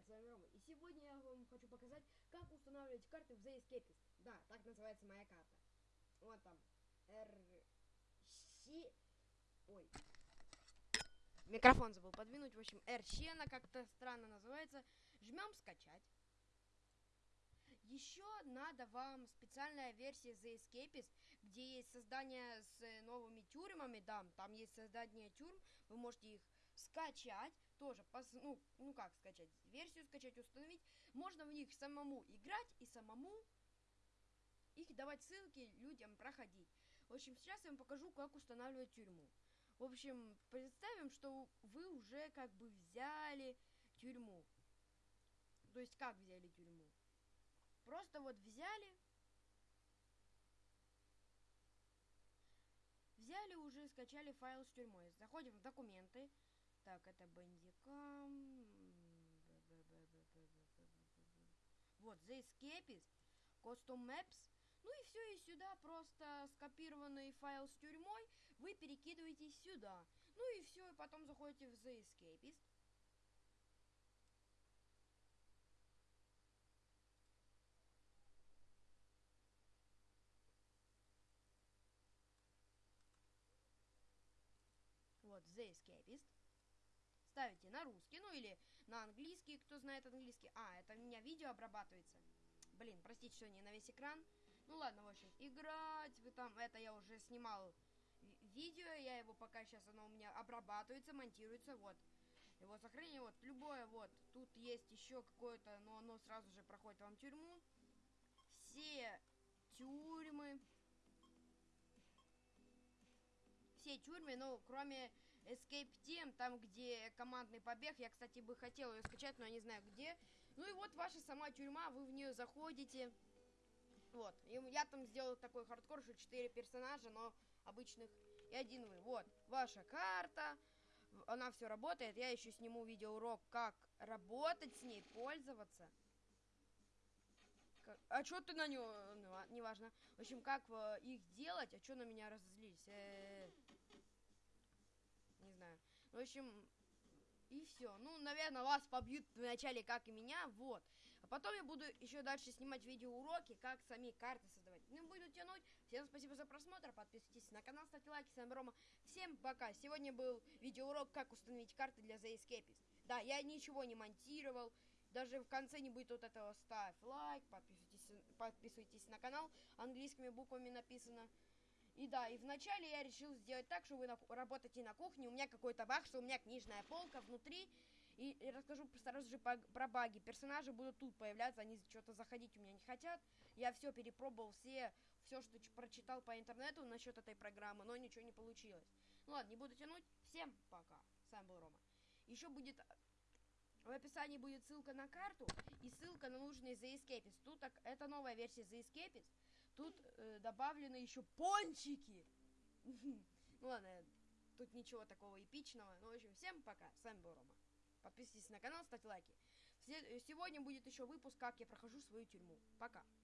привет, с вами Рома. И сегодня я вам хочу показать, как устанавливать карты в The Escapist. Да, так называется моя карта. Вот там. R... Щ... Ой. Микрофон забыл подвинуть. В общем, R она как-то странно называется. Жмем скачать. Еще надо вам специальная версия The Escapist, где есть создание с новыми тюрьмами, да, там есть создание тюрьм, вы можете их скачать, тоже, пос, ну, ну как скачать, версию скачать, установить. Можно в них самому играть и самому их давать ссылки людям проходить. В общем, сейчас я вам покажу, как устанавливать тюрьму. В общем, представим, что вы уже как бы взяли тюрьму. То есть, как взяли тюрьму? Просто вот взяли, взяли уже, скачали файл с тюрьмой. Заходим в документы, так, это бандикам. Вот, The Escapist, Custom Maps. Ну и все, и сюда просто скопированный файл с тюрьмой вы перекидываете сюда. Ну и все, и потом заходите в The Escapist. Вот, The Escapist ставите на русский, ну или на английский, кто знает английский. А, это у меня видео обрабатывается. Блин, простите, что не на весь экран. Ну ладно, в общем, играть, вы там, это я уже снимал видео, я его пока сейчас, оно у меня обрабатывается, монтируется, вот. Его сохранение, вот, любое, вот, тут есть еще какое-то, но оно сразу же проходит вам тюрьму. Все тюрьмы, все тюрьмы, ну, кроме Escape Team, там, где командный побег. Я, кстати, бы хотел ее скачать, но я не знаю где. Ну и вот ваша сама тюрьма, вы в нее заходите. Вот, и я там сделал такой хардкор, что 4 персонажа, но обычных и один вы. Вот, ваша карта, она все работает. Я еще сниму видеоурок, как работать с ней, пользоваться. Как... А что ты на него? Ну, а, неважно. В общем, как э, их делать, а что на меня разозлились? Э -э -э. В общем, и все. Ну, наверное, вас побьют вначале, как и меня, вот. А потом я буду еще дальше снимать видеоуроки, как сами карты создавать. Не буду тянуть. Всем спасибо за просмотр. Подписывайтесь на канал, ставьте лайки. С вами Рома. Всем пока. Сегодня был видеоурок, как установить карты для The Escapist. Да, я ничего не монтировал. Даже в конце не будет вот этого ставь лайк, подписывайтесь, подписывайтесь на канал. Английскими буквами написано. И да, и вначале я решил сделать так, что вы на, работаете на кухне, у меня какой-то баг, что у меня книжная полка внутри. И, и расскажу сразу же по, про баги. Персонажи будут тут появляться, они что-то заходить у меня не хотят. Я все перепробовал, все, все, что прочитал по интернету насчет этой программы, но ничего не получилось. Ну ладно, не буду тянуть. Всем пока. С вами был Рома. Еще будет в описании будет ссылка на карту и ссылка на нужный The Escapist. Тут так, это новая версия The Escapist. Тут э, добавлены еще пончики. Ну ладно, тут ничего такого эпичного. Ну, в общем, всем пока. С вами был Рома. Подписывайтесь на канал, ставьте лайки. Сегодня будет еще выпуск, как я прохожу свою тюрьму. Пока.